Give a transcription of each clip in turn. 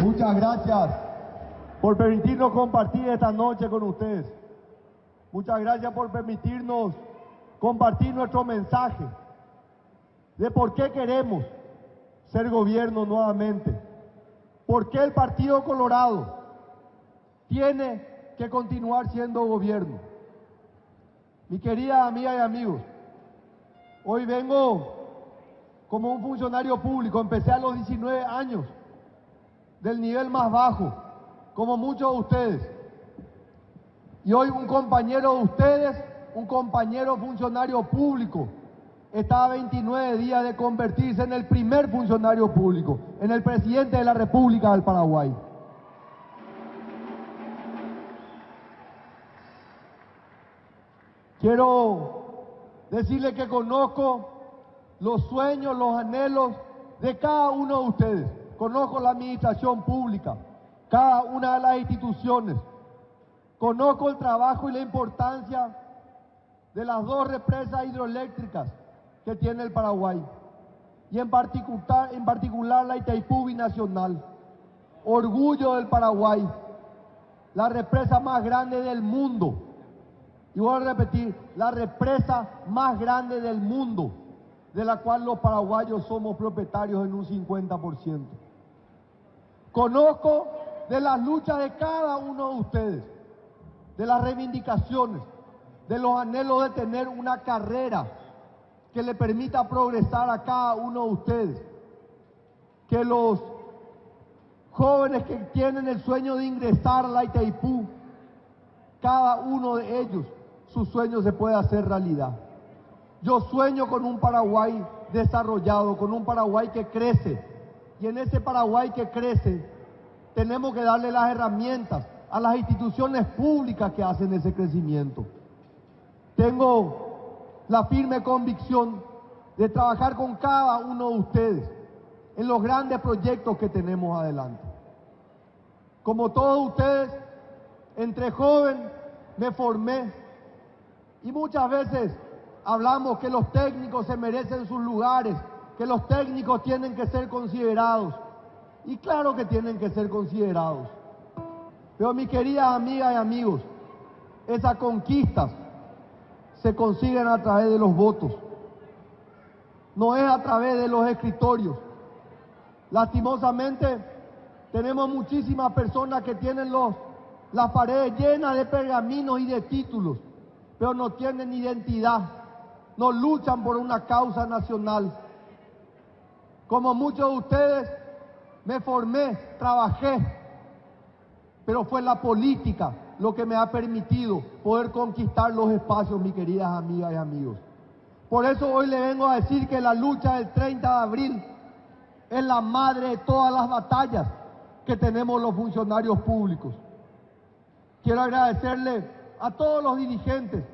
Muchas gracias por permitirnos compartir esta noche con ustedes. Muchas gracias por permitirnos compartir nuestro mensaje de por qué queremos ser gobierno nuevamente. ¿Por qué el Partido Colorado tiene que continuar siendo gobierno? Mi querida amiga y amigos, hoy vengo como un funcionario público, empecé a los 19 años, del nivel más bajo, como muchos de ustedes. Y hoy un compañero de ustedes, un compañero funcionario público, está a 29 días de convertirse en el primer funcionario público, en el presidente de la República del Paraguay. Quiero decirle que conozco los sueños, los anhelos de cada uno de ustedes. Conozco la administración pública, cada una de las instituciones. Conozco el trabajo y la importancia de las dos represas hidroeléctricas que tiene el Paraguay. Y en particular, en particular la Itaipú Binacional. Orgullo del Paraguay. La represa más grande del mundo. Y voy a repetir, la represa más grande del mundo de la cual los paraguayos somos propietarios en un 50%. Conozco de las luchas de cada uno de ustedes, de las reivindicaciones, de los anhelos de tener una carrera que le permita progresar a cada uno de ustedes. Que los jóvenes que tienen el sueño de ingresar a la Itaipú, cada uno de ellos, su sueño se puede hacer realidad. Yo sueño con un Paraguay desarrollado, con un Paraguay que crece. Y en ese Paraguay que crece, tenemos que darle las herramientas a las instituciones públicas que hacen ese crecimiento. Tengo la firme convicción de trabajar con cada uno de ustedes en los grandes proyectos que tenemos adelante. Como todos ustedes, entre joven me formé y muchas veces hablamos que los técnicos se merecen sus lugares, que los técnicos tienen que ser considerados. Y claro que tienen que ser considerados. Pero mis queridas amigas y amigos, esas conquistas se consiguen a través de los votos. No es a través de los escritorios. Lastimosamente, tenemos muchísimas personas que tienen las paredes llenas de pergaminos y de títulos, pero no tienen identidad no luchan por una causa nacional. Como muchos de ustedes, me formé, trabajé, pero fue la política lo que me ha permitido poder conquistar los espacios, mis queridas amigas y amigos. Por eso hoy le vengo a decir que la lucha del 30 de abril es la madre de todas las batallas que tenemos los funcionarios públicos. Quiero agradecerle a todos los dirigentes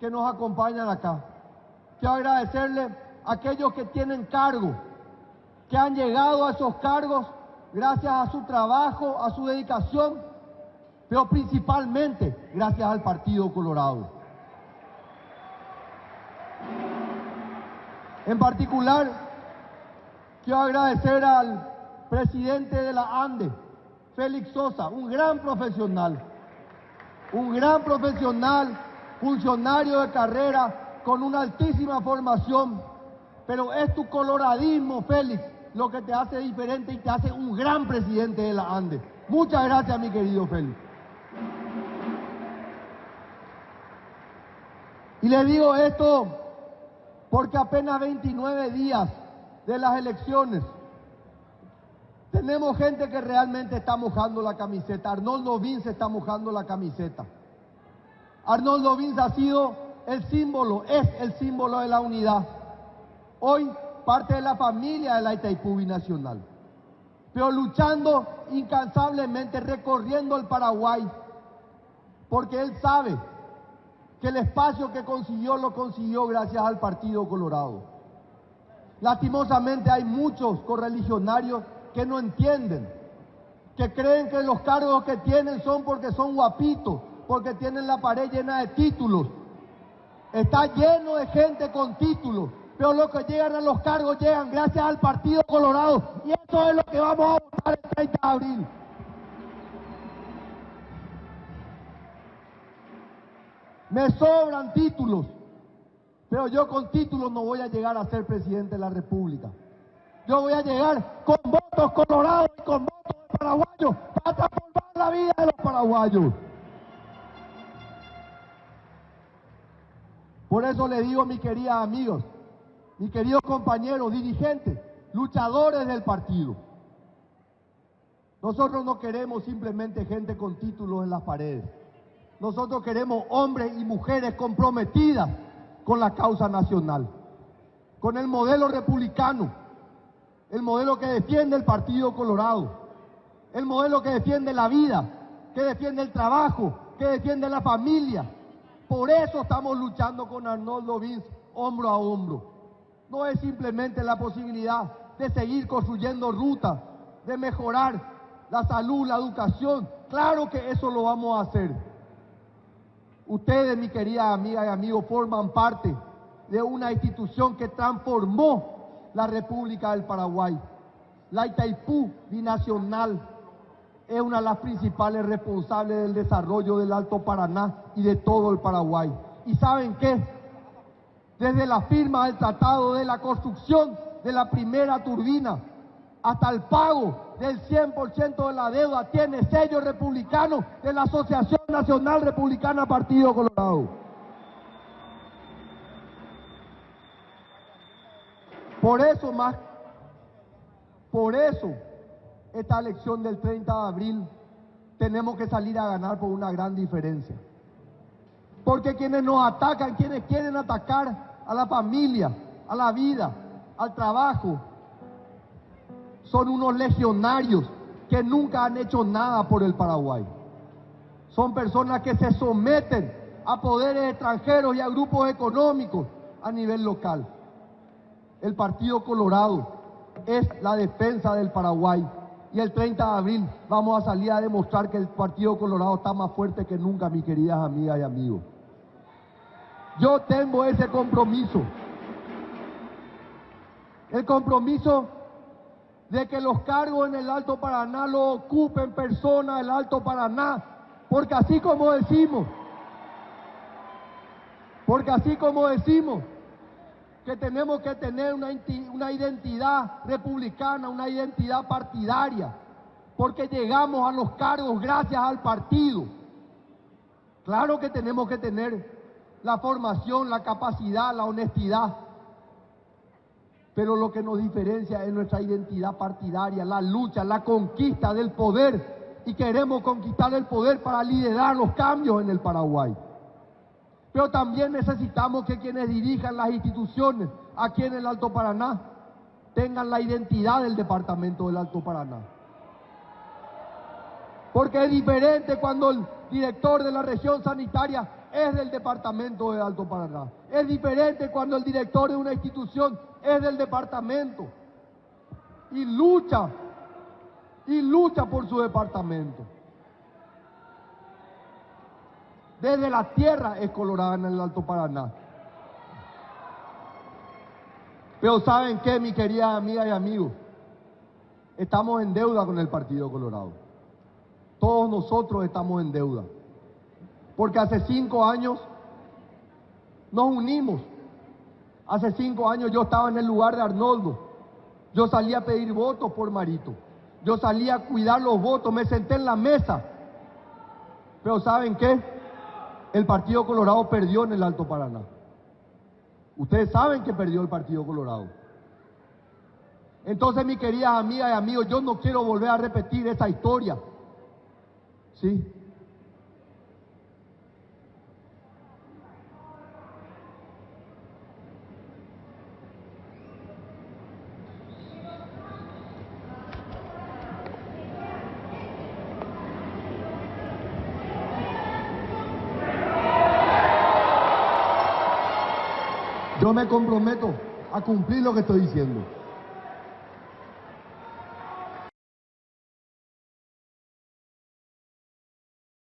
que nos acompañan acá. Quiero agradecerle a aquellos que tienen cargo, que han llegado a esos cargos gracias a su trabajo, a su dedicación, pero principalmente gracias al Partido Colorado. En particular, quiero agradecer al presidente de la ANDE, Félix Sosa, un gran profesional, un gran profesional, funcionario de carrera, con una altísima formación, pero es tu coloradismo, Félix, lo que te hace diferente y te hace un gran presidente de la ANDE. Muchas gracias, mi querido Félix. Y le digo esto porque apenas 29 días de las elecciones tenemos gente que realmente está mojando la camiseta. Arnoldo Vince está mojando la camiseta. Arnoldo Vince ha sido el símbolo, es el símbolo de la unidad. Hoy parte de la familia de la Itaipú pero luchando incansablemente, recorriendo el Paraguay, porque él sabe que el espacio que consiguió lo consiguió gracias al Partido Colorado. Lastimosamente hay muchos correligionarios que no entienden, que creen que los cargos que tienen son porque son guapitos, porque tienen la pared llena de títulos, Está lleno de gente con títulos pero los que llegan a los cargos llegan gracias al Partido Colorado. Y eso es lo que vamos a votar el 30 de abril. Me sobran títulos, pero yo con títulos no voy a llegar a ser presidente de la República. Yo voy a llegar con votos colorados y con votos paraguayos para transformar la vida de los paraguayos. Por eso le digo, mis queridos amigos, mis queridos compañeros, dirigentes, luchadores del partido, nosotros no queremos simplemente gente con títulos en las paredes. Nosotros queremos hombres y mujeres comprometidas con la causa nacional, con el modelo republicano, el modelo que defiende el Partido Colorado, el modelo que defiende la vida, que defiende el trabajo, que defiende la familia. Por eso estamos luchando con Arnoldo Vince hombro a hombro. No es simplemente la posibilidad de seguir construyendo rutas, de mejorar la salud, la educación. Claro que eso lo vamos a hacer. Ustedes, mi querida amiga y amigos, forman parte de una institución que transformó la República del Paraguay. La Itaipú binacional es una de las principales responsables del desarrollo del Alto Paraná y de todo el Paraguay. ¿Y saben qué? Desde la firma del Tratado de la construcción de la primera turbina hasta el pago del 100% de la deuda tiene sello republicano de la Asociación Nacional Republicana Partido Colorado. Por eso más, por eso esta elección del 30 de abril tenemos que salir a ganar por una gran diferencia. Porque quienes nos atacan, quienes quieren atacar a la familia, a la vida, al trabajo, son unos legionarios que nunca han hecho nada por el Paraguay. Son personas que se someten a poderes extranjeros y a grupos económicos a nivel local. El Partido Colorado es la defensa del Paraguay y el 30 de abril vamos a salir a demostrar que el Partido Colorado está más fuerte que nunca, mis queridas amigas y amigos. Yo tengo ese compromiso. El compromiso de que los cargos en el Alto Paraná lo ocupen personas del Alto Paraná, porque así como decimos, porque así como decimos que tenemos que tener una, una identidad republicana, una identidad partidaria, porque llegamos a los cargos gracias al partido. Claro que tenemos que tener la formación, la capacidad, la honestidad, pero lo que nos diferencia es nuestra identidad partidaria, la lucha, la conquista del poder. Y queremos conquistar el poder para liderar los cambios en el Paraguay. Pero también necesitamos que quienes dirijan las instituciones aquí en el Alto Paraná tengan la identidad del departamento del Alto Paraná. Porque es diferente cuando el director de la región sanitaria es del departamento del Alto Paraná. Es diferente cuando el director de una institución es del departamento y lucha, y lucha por su departamento. Desde la tierra es colorada en el Alto Paraná. Pero ¿saben qué, mi querida amiga y amigos? Estamos en deuda con el Partido Colorado. Todos nosotros estamos en deuda. Porque hace cinco años nos unimos Hace cinco años yo estaba en el lugar de Arnoldo. Yo salía a pedir votos por Marito. Yo salía a cuidar los votos, me senté en la mesa. Pero ¿saben qué? El Partido Colorado perdió en el Alto Paraná. Ustedes saben que perdió el Partido Colorado. Entonces, mi queridas amigas y amigos, yo no quiero volver a repetir esa historia. ¿Sí? Yo me comprometo a cumplir lo que estoy diciendo.